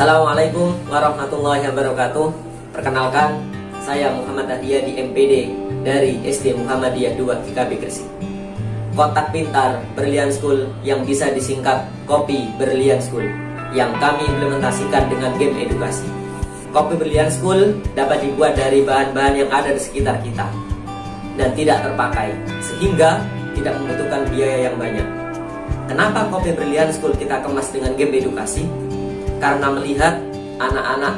Assalamualaikum warahmatullahi wabarakatuh. Perkenalkan, saya Muhammad Adia di MPD dari SD Muhammadiyah 2 GKB Gresik. Kotak pintar Berlian School yang bisa disingkat Kopi Berlian School yang kami implementasikan dengan game edukasi. Kopi Berlian School dapat dibuat dari bahan-bahan yang ada di sekitar kita dan tidak terpakai sehingga tidak membutuhkan biaya yang banyak. Kenapa Kopi Berlian School kita kemas dengan game edukasi? Karena melihat anak-anak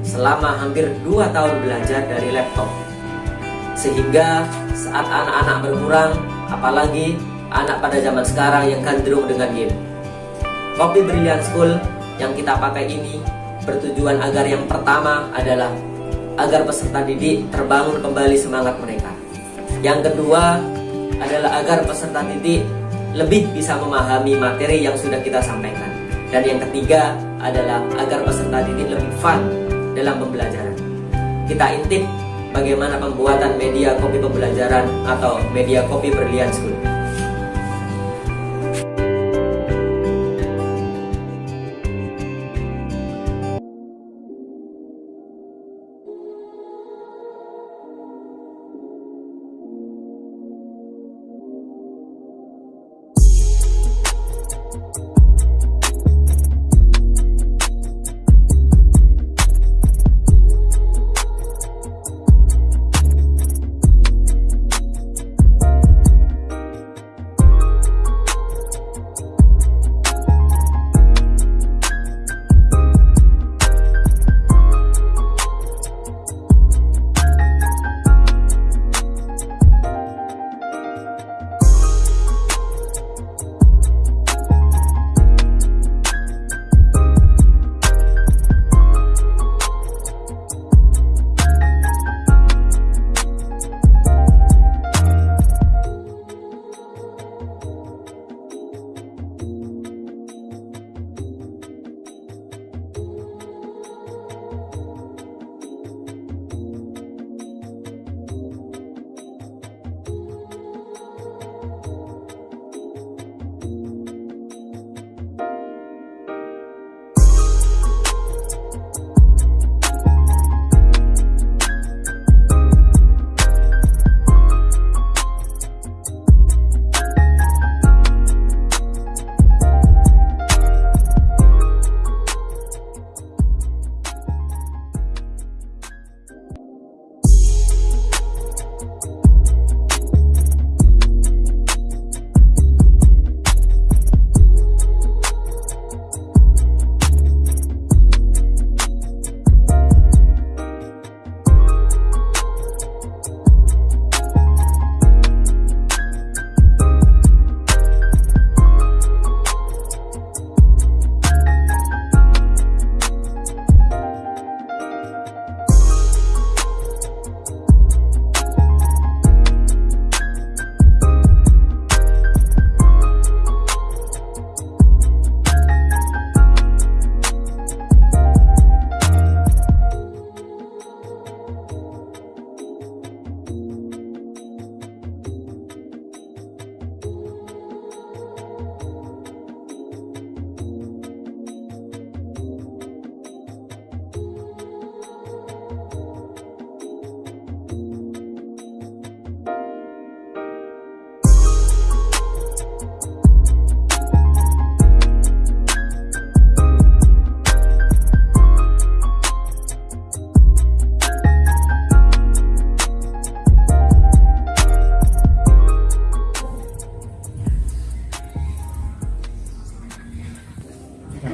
selama hampir 2 tahun belajar dari laptop. Sehingga saat anak-anak berkurang, apalagi anak pada zaman sekarang yang cenderung dengan game. Kopi Brilliant School yang kita pakai ini bertujuan agar yang pertama adalah agar peserta didik terbangun kembali semangat mereka. Yang kedua adalah agar peserta didik lebih bisa memahami materi yang sudah kita sampaikan. Dan yang ketiga adalah agar peserta didik lebih fun dalam pembelajaran. Kita intip bagaimana pembuatan media kopi pembelajaran atau media kopi berlian school.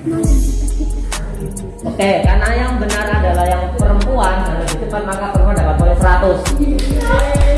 Oke, karena yang benar adalah yang perempuan dan lebih cepat maka perempuan dapat poin 100.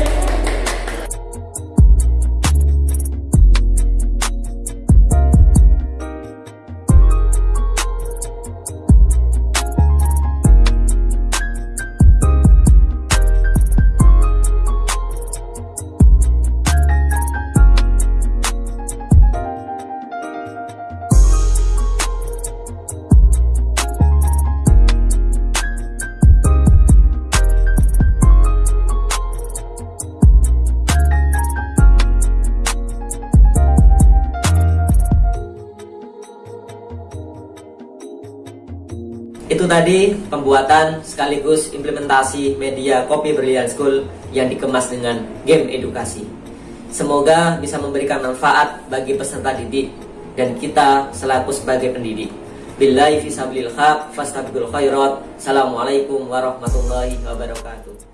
Tadi pembuatan sekaligus implementasi media Kopi Brilliant School yang dikemas dengan game edukasi. Semoga bisa memberikan manfaat bagi peserta didik dan kita selaku sebagai pendidik. Billahi fisabilil haq, fastabiqul khairat. Assalamualaikum warahmatullahi wabarakatuh.